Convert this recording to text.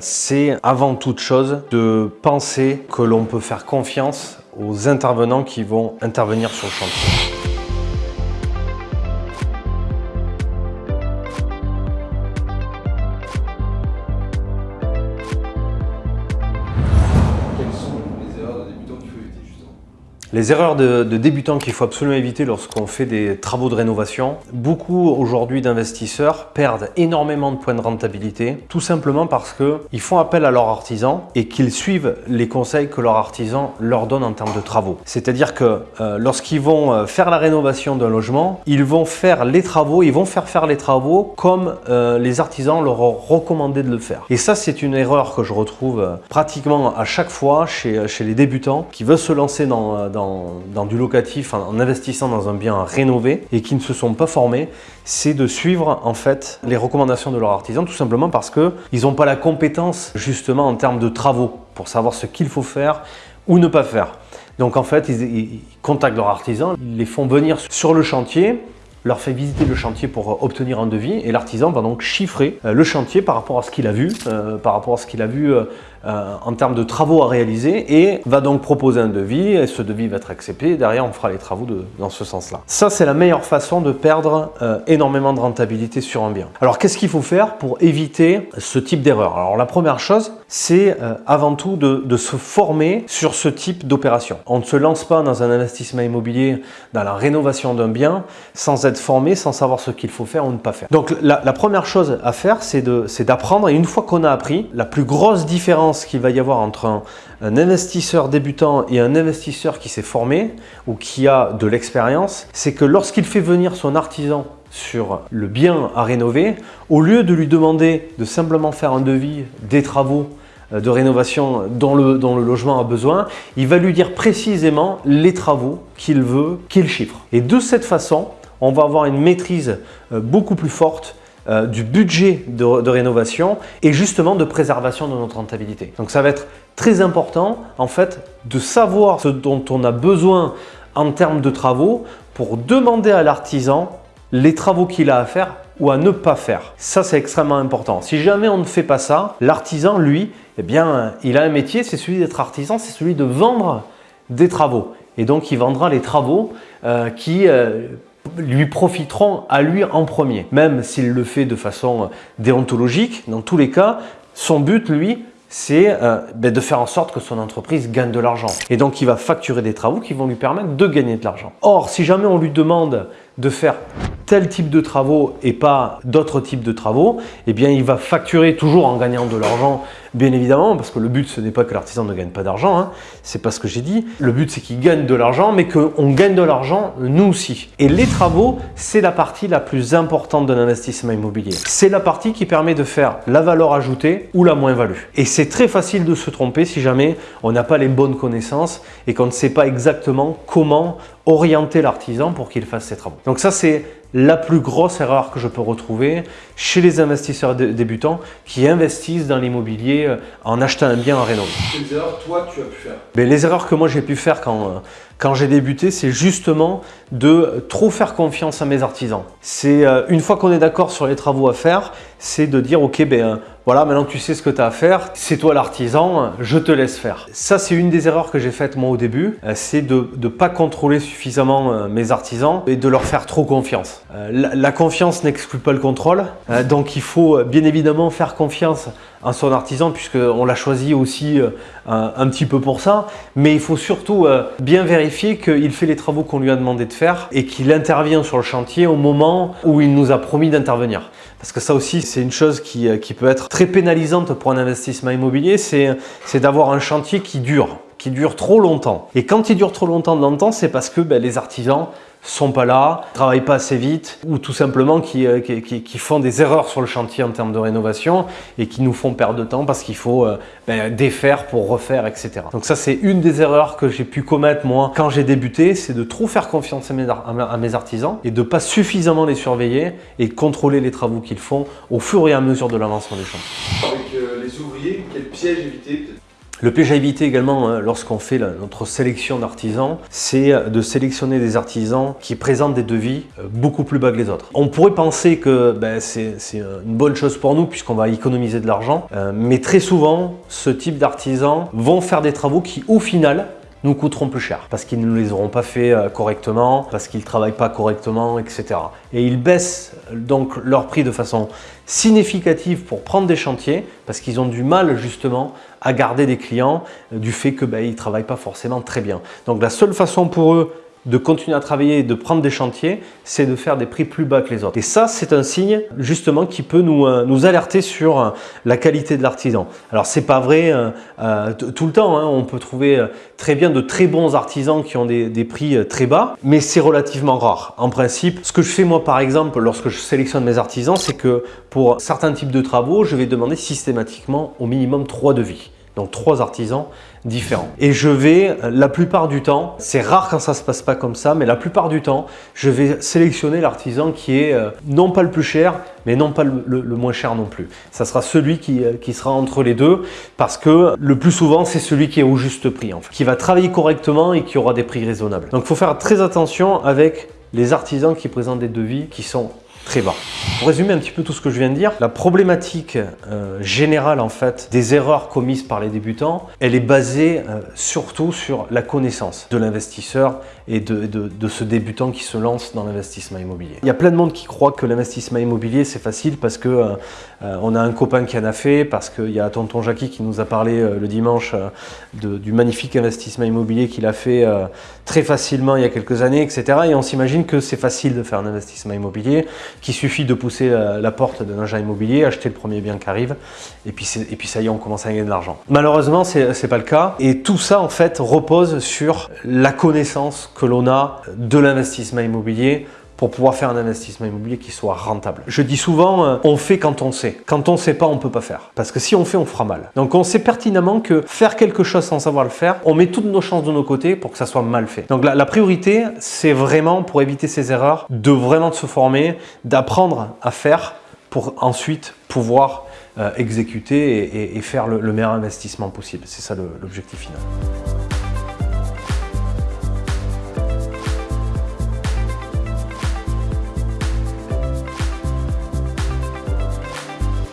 C'est avant toute chose de penser que l'on peut faire confiance aux intervenants qui vont intervenir sur le chantier. Les erreurs de, débutants qu'il faut absolument éviter lorsqu'on fait des travaux de rénovation. Beaucoup aujourd'hui d'investisseurs perdent énormément de points de rentabilité, tout simplement parce qu'ils font appel à leur artisan et qu'ils suivent les conseils que leur artisan leur donne en termes de travaux. C'est-à-dire que euh, lorsqu'ils vont euh, faire la rénovation d'un logement, ils vont faire les travaux, ils vont faire faire les travaux comme euh, les artisans leur ont recommandé de le faire. Et ça, c'est une erreur que je retrouve pratiquement à chaque fois chez, les débutants qui veulent se lancer dans, dans, du locatif en, investissant dans un bien à rénover et qui ne se sont pas formés, c'est de suivre en fait les recommandations de leur artisan tout simplement parce que ils n'ont pas la compétence justement en termes de travaux pour savoir ce qu'il faut faire ou ne pas faire. Donc en fait, ils, ils contactent leur artisan, ils les font venir sur le chantier, leur fait visiter le chantier pour obtenir un devis et l'artisan va donc chiffrer euh, le chantier par rapport à ce qu'il a vu, euh, par rapport à ce qu'il a vu euh, euh, en termes de travaux à réaliser et va donc proposer un devis et ce devis va être accepté et derrière on fera les travaux dans ce sens-là. Ça c'est la meilleure façon de perdre euh, énormément de rentabilité sur un bien. Alors qu'est-ce qu'il faut faire pour éviter ce type d'erreur? Alors la première chose c'est euh, avant tout de, de se former sur ce type d'opération. On ne se lance pas dans un investissement immobilier, dans la rénovation d'un bien sans être formé, sans savoir ce qu'il faut faire ou ne pas faire. Donc la, première chose à faire c'est d'apprendre et une fois qu'on a appris, la plus grosse différence qu'il va y avoir entre un, un, investisseur débutant et un investisseur qui s'est formé ou qui a de l'expérience, c'est que lorsqu'il fait venir son artisan sur le bien à rénover, au lieu de lui demander de simplement faire un devis des travaux euh, de rénovation dont le, dont le logement a besoin, il va lui dire précisément les travaux qu'il veut qu'il chiffre. Et de cette façon, on va avoir une maîtrise euh, beaucoup plus forte euh, du budget de, rénovation et justement de préservation de notre rentabilité. Donc ça va être très important en fait de savoir ce dont on a besoin en termes de travaux pour demander à l'artisan les travaux qu'il a à faire ou à ne pas faire. Ça, c'est extrêmement important. Si jamais on ne fait pas ça, l'artisan, lui, eh bien, il a un métier, c'est celui d'être artisan, c'est celui de vendre des travaux. Et donc, il vendra les travaux euh, qui lui profiteront à lui en premier. Même s'il le fait de façon déontologique, dans tous les cas, son but, lui, c'est euh, ben de faire en sorte que son entreprise gagne de l'argent. Et donc, il va facturer des travaux qui vont lui permettre de gagner de l'argent. Or, si jamais on lui demande de faire tel type de travaux et pas d'autres types de travaux, eh bien il va facturer toujours en gagnant de l'argent, bien évidemment, parce que le but ce n'est pas que l'artisan ne gagne pas d'argent, hein, c'est pas ce que j'ai dit. Le but c'est qu'il gagne de l'argent, mais qu'on gagne de l'argent nous aussi. Et les travaux, c'est la partie la plus importante d'un investissement immobilier. C'est la partie qui permet de faire la valeur ajoutée ou la moins-value. Et c'est très facile de se tromper si jamais on n'a pas les bonnes connaissances et qu'on ne sait pas exactement comment orienter l'artisan pour qu'il fasse ses travaux. Donc ça c'est la plus grosse erreur que je peux retrouver chez les investisseurs débutants qui investissent dans l'immobilier euh, en achetant un bien à rénover. Quelles erreurs toi tu as pu faire? Mais Les erreurs que moi j'ai pu faire quand, euh, quand j'ai débuté, c'est justement de trop faire confiance à mes artisans. C'est euh, une fois qu'on est d'accord sur les travaux à faire, c'est de dire ok ben voilà maintenant tu sais ce que tu as à faire, c'est toi l'artisan, je te laisse faire. Ça c'est une des erreurs que j'ai faites moi au début, c'est de ne pas contrôler suffisamment mes artisans et de leur faire trop confiance. La, la confiance n'exclut pas le contrôle, donc il faut bien évidemment faire confiance à son artisan puisqu'on l'a choisi aussi un, un, petit peu pour ça, mais il faut surtout bien vérifier qu'il fait les travaux qu'on lui a demandé de faire et qu'il intervient sur le chantier au moment où il nous a promis d'intervenir. Parce que ça aussi, c'est une chose qui, qui, peut être très pénalisante pour un investissement immobilier, c'est d'avoir un chantier qui dure, qui dure trop longtemps. Et quand il dure trop longtemps dans le temps, c'est parce que ben, les artisans sont pas là, travaillent pas assez vite ou tout simplement qui, qui, font des erreurs sur le chantier en termes de rénovation et qui nous font perdre de temps parce qu'il faut euh, ben, défaire pour refaire, etc. Donc ça, c'est une des erreurs que j'ai pu commettre moi quand j'ai débuté, c'est de trop faire confiance à mes, artisans et de pas suffisamment les surveiller et contrôler les travaux qu'ils font au fur et à mesure de l'avancement des chantiers. Avec euh, les ouvriers, quel piège éviter Le piège à éviter également hein, lorsqu'on fait notre sélection d'artisans, c'est de sélectionner des artisans qui présentent des devis euh, beaucoup plus bas que les autres. On pourrait penser que ben, c'est une bonne chose pour nous puisqu'on va économiser de l'argent, euh, mais très souvent, ce type d'artisans vont faire des travaux qui, au final, nous coûteront plus cher parce qu'ils ne les auront pas fait euh, correctement, parce qu'ils ne travaillent pas correctement, etc. Et ils baissent donc leur prix de façon significative pour prendre des chantiers parce qu'ils ont du mal justement à garder des clients euh, du fait qu'ils ben, ne travaillent pas forcément très bien. Donc la seule façon pour eux de continuer à travailler et de prendre des chantiers, c'est de faire des prix plus bas que les autres. Et ça, c'est un signe justement qui peut nous, euh, nous alerter sur euh, la qualité de l'artisan. Alors, c'est pas vrai euh, tout le temps. Hein. On peut trouver très bien de très bons artisans qui ont des, des prix très bas, mais c'est relativement rare. En principe, ce que je fais moi, par exemple, lorsque je sélectionne mes artisans, c'est que pour certains types de travaux, je vais demander systématiquement au minimum trois devis donc trois artisans différents. Et je vais, la plupart du temps, c'est rare quand ça se passe pas comme ça, mais la plupart du temps, je vais sélectionner l'artisan qui est euh, non pas le plus cher, mais non pas le, moins cher non plus. Ça sera celui qui, euh, qui, sera entre les deux, parce que le plus souvent, c'est celui qui est au juste prix, en fait, qui va travailler correctement et qui aura des prix raisonnables. Donc il faut faire très attention avec les artisans qui présentent des devis qui sont très bas. Pour résumer un petit peu tout ce que je viens de dire, la problématique euh, générale en fait des erreurs commises par les débutants, elle est basée euh, surtout sur la connaissance de l'investisseur et de, de, ce débutant qui se lance dans l'investissement immobilier. Il y a plein de monde qui croit que l'investissement immobilier c'est facile parce que euh, on a un copain qui en a fait, parce qu'il y a tonton Jackie qui nous a parlé le dimanche du magnifique investissement immobilier qu'il a fait très facilement il y a quelques années, etc. Et on s'imagine que c'est facile de faire un investissement immobilier qu'il suffit de pousser euh, la porte d'un agent immobilier, acheter le premier bien qui arrive, et puis, et puis ça y est, on commence à gagner de l'argent. Malheureusement, ce n'est pas le cas, et tout ça en fait repose sur la connaissance que l'on a de l'investissement immobilier, pour pouvoir faire un investissement immobilier qui soit rentable. Je dis souvent, euh, on fait quand on sait. Quand on ne sait pas, on ne peut pas faire. Parce que si on fait, on fera mal. Donc on sait pertinemment que faire quelque chose sans savoir le faire, on met toutes nos chances de nos côtés pour que ça soit mal fait. Donc la, priorité, c'est vraiment, pour éviter ces erreurs, de vraiment se former, d'apprendre à faire pour ensuite pouvoir euh, exécuter et, faire le meilleur investissement possible. C'est ça l'objectif final.